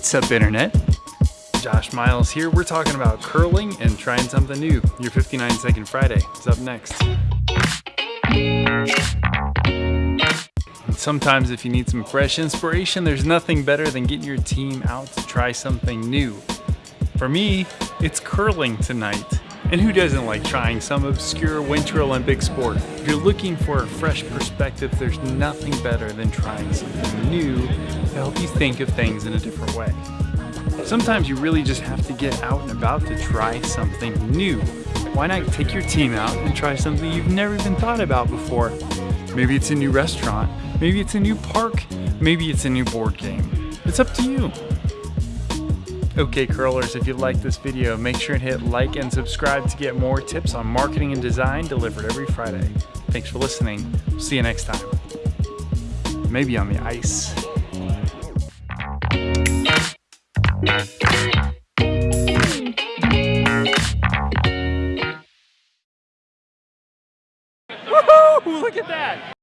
What's up, Internet? Josh Miles here. We're talking about curling and trying something new. Your 59 Second Friday is up next. Sometimes if you need some fresh inspiration, there's nothing better than getting your team out to try something new. For me, it's curling tonight. And who doesn't like trying some obscure Winter Olympic sport? If you're looking for a fresh perspective, there's nothing better than trying something new to help you think of things in a different way. Sometimes you really just have to get out and about to try something new. Why not take your team out and try something you've never even thought about before? Maybe it's a new restaurant, maybe it's a new park, maybe it's a new board game. It's up to you. Okay curlers, if you like this video, make sure and hit like and subscribe to get more tips on marketing and design delivered every Friday. Thanks for listening. See you next time. Maybe on the ice. Woohoo! Look at that!